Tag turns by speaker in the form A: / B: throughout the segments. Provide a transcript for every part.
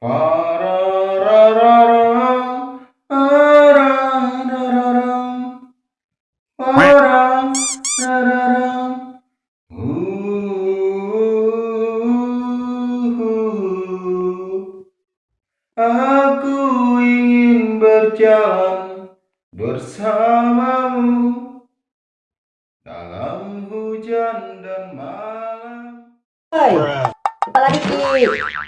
A: Aku ingin berjalan bersamamu dalam hujan dan malam.
B: Kepala dikit.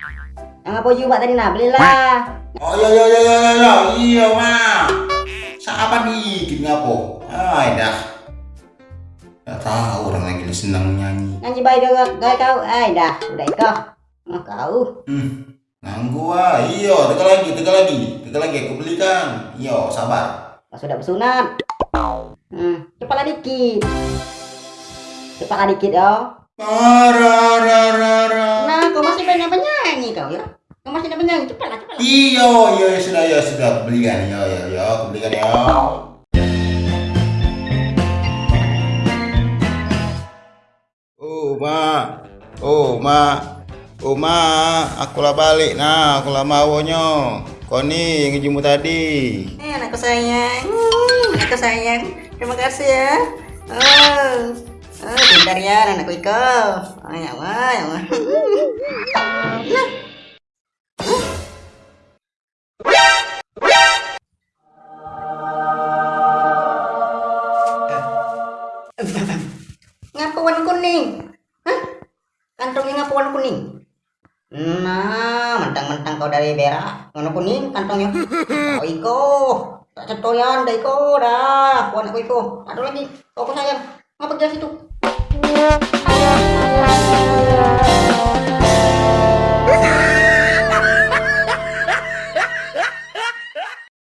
B: Yang apa juga tadi nak belilah.
C: Oh iya iya iya iya iya iya mah. Siapa dikit ngapo? Ay dah. Gak tahu orang lagi senang nyanyi.
B: Nyanyi baik juga gak kau. Ay dah, udah kau. Oh, kau.
C: Hmm. Nganggu ah. Iyo, tegal lagi, tegal lagi. Tegal lagi aku belikan. Iyo, sabar.
B: Kau sudah bersunat. Hmm, kepala dikit. Kepala dikit yo.
C: Pararararang.
B: Nah, Kau masih banyak penyanyi. Cepatlah, cepatlah.
C: Iyo, iyo ya sudah ya sudah aku belikan. Iyo, iyo, iyo, aku belikan ya. Oh, ma. Oh, ma. Oh, ma. Aku lah balik nah, aku lah mawonyo. Koni ngejumu tadi.
B: Eh, anakku sayang. Hmm, anakku sayang. Terima kasih ya. Oh. Oh, pintar ya anakku Iko. Oh, ya Allah, ya Allah. kuning. Hah? Kantongnya ngapuan kuning. Nah, mentang-mentang kau dari berak, ngono kuning kantongnya. Oh, Iko. Tak cetoyan dah Iko dah. Puan aku Iko. Ada lagi. Kau sayang. Ngapa kerja situ?